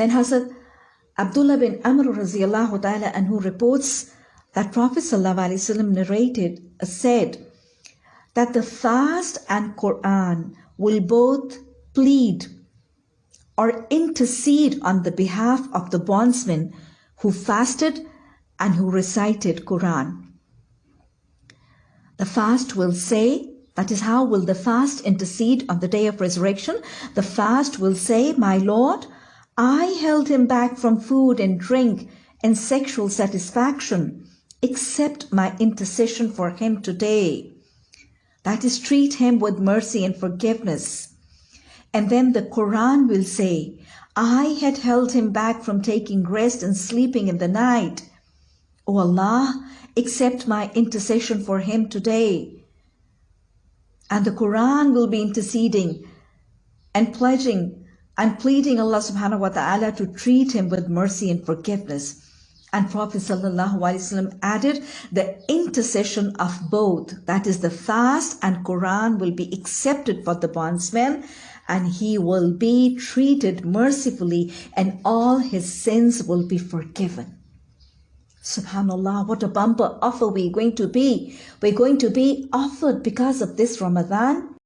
Then Hazrat Abdullah bin Amr radiallahu ta'ala anhu reports that Prophet ﷺ narrated, uh, said that the fast and Quran will both plead or intercede on the behalf of the bondsmen who fasted and who recited Quran. The fast will say, that is how will the fast intercede on the day of resurrection. The fast will say, my Lord, I held him back from food and drink and sexual satisfaction. Accept my intercession for him today. That is, treat him with mercy and forgiveness. And then the Quran will say, I had held him back from taking rest and sleeping in the night. O Allah, accept my intercession for him today. And the Quran will be interceding and pledging and pleading Allah subhanahu wa ta'ala to treat him with mercy and forgiveness. And Prophet ﷺ added the intercession of both, that is the fast and Quran will be accepted for the bondsman and he will be treated mercifully and all his sins will be forgiven. Subhanallah, what a bumper offer we're going to be. We're going to be offered because of this Ramadan